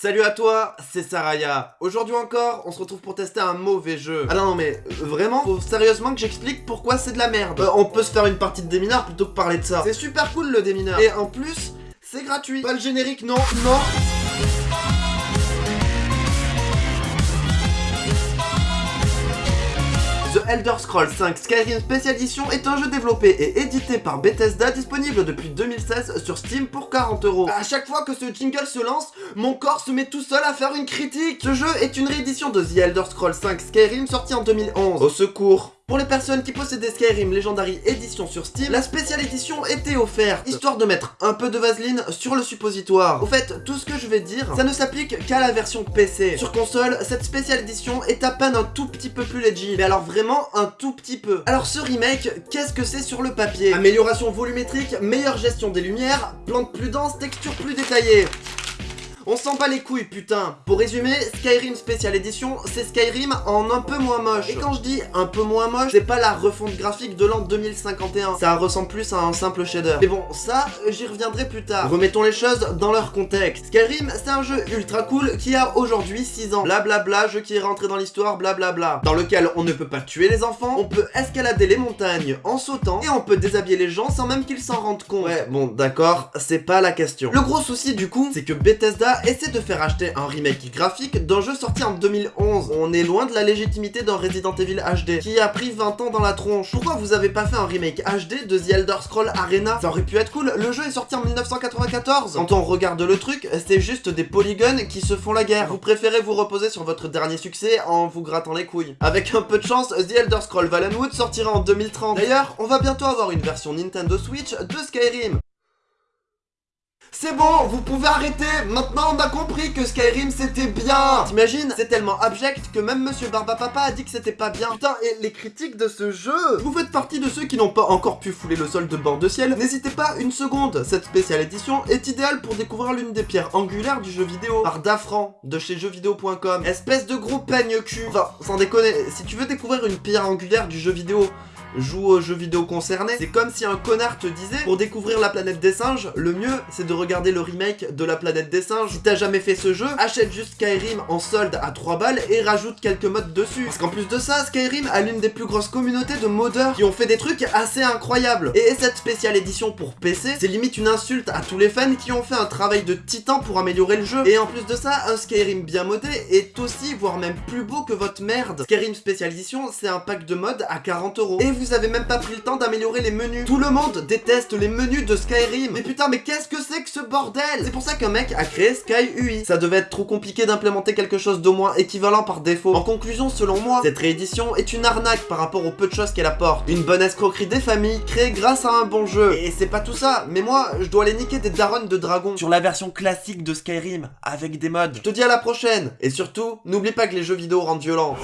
Salut à toi, c'est Saraya. Aujourd'hui encore, on se retrouve pour tester un mauvais jeu. Ah non, non mais euh, vraiment, faut sérieusement que j'explique pourquoi c'est de la merde. Euh, on peut se faire une partie de démineur plutôt que parler de ça. C'est super cool le démineur. Et en plus, c'est gratuit. Pas le générique, non, non. Elder Scrolls 5 Skyrim Special Edition est un jeu développé et édité par Bethesda disponible depuis 2016 sur Steam pour 40 euros. À chaque fois que ce jingle se lance, mon corps se met tout seul à faire une critique. Ce jeu est une réédition de The Elder Scrolls 5 Skyrim sorti en 2011. Au secours pour les personnes qui possédaient Skyrim Legendary Edition sur Steam, la spéciale édition était offerte, histoire de mettre un peu de vaseline sur le suppositoire. Au fait, tout ce que je vais dire, ça ne s'applique qu'à la version PC. Sur console, cette spéciale édition est à peine un tout petit peu plus legit, mais alors vraiment un tout petit peu. Alors ce remake, qu'est-ce que c'est sur le papier? Amélioration volumétrique, meilleure gestion des lumières, plantes plus denses, textures plus détaillées. On s'en bat les couilles, putain Pour résumer, Skyrim Special Edition, c'est Skyrim en un peu moins moche. Et quand je dis un peu moins moche, c'est pas la refonte graphique de l'an 2051. Ça ressemble plus à un simple shader. Mais bon, ça, j'y reviendrai plus tard. Remettons les choses dans leur contexte. Skyrim, c'est un jeu ultra cool qui a aujourd'hui 6 ans. Blablabla, jeu qui est rentré dans l'histoire, blablabla. Dans lequel on ne peut pas tuer les enfants, on peut escalader les montagnes en sautant, et on peut déshabiller les gens sans même qu'ils s'en rendent compte. Ouais, bon, d'accord, c'est pas la question. Le gros souci, du coup, c'est que Bethesda essaie de faire acheter un remake graphique d'un jeu sorti en 2011. On est loin de la légitimité d'un Resident Evil HD, qui a pris 20 ans dans la tronche. Pourquoi vous avez pas fait un remake HD de The Elder Scroll Arena? Ça aurait pu être cool, le jeu est sorti en 1994. Quand on regarde le truc, c'est juste des polygones qui se font la guerre. Vous préférez vous reposer sur votre dernier succès en vous grattant les couilles. Avec un peu de chance, The Elder Scroll Valenwood sortira en 2030. D'ailleurs, on va bientôt avoir une version Nintendo Switch de Skyrim. C'est bon, vous pouvez arrêter. Maintenant on a compris que Skyrim c'était bien. T'imagines C'est tellement abject que même Monsieur Barbapapa a dit que c'était pas bien. Putain, et les critiques de ce jeu? Vous faites partie de ceux qui n'ont pas encore pu fouler le sol de bord de ciel, n'hésitez pas une seconde. Cette spéciale édition est idéale pour découvrir l'une des pierres angulaires du jeu vidéo, par Dafran, de chez jeuxvideo.com. Espèce de gros peigne cul. Enfin, sans déconner, si tu veux découvrir une pierre angulaire du jeu vidéo, joue aux jeux vidéo concernés. C'est comme si un connard te disait, pour découvrir la planète des singes, le mieux, c'est de regarder le remake de la planète des singes. Si t'as jamais fait ce jeu, achète juste Skyrim en solde à 3 balles et rajoute quelques modes dessus. Parce qu'en plus de ça, Skyrim a l'une des plus grosses communautés de modeurs qui ont fait des trucs assez incroyables. Et cette spéciale édition pour PC, c'est limite une insulte à tous les fans qui ont fait un travail de titan pour améliorer le jeu. Et en plus de ça, un Skyrim bien modé est aussi, voire même plus beau que votre merde. Skyrim Special Edition, c'est un pack de modes à 40 euros. Vous avez même pas pris le temps d'améliorer les menus. Tout le monde déteste les menus de Skyrim. Mais putain, mais qu'est-ce que c'est que ce bordel? C'est pour ça qu'un mec a créé Sky UI. Ça devait être trop compliqué d'implémenter quelque chose d'au moins équivalent par défaut. En conclusion, selon moi, cette réédition est une arnaque par rapport aux peu de choses qu'elle apporte. Une bonne escroquerie des familles créée grâce à un bon jeu. Et c'est pas tout ça, mais moi, je dois aller niquer des darons de dragon sur la version classique de Skyrim, avec des mods. Je te dis à la prochaine, et surtout, n'oublie pas que les jeux vidéo rendent violents.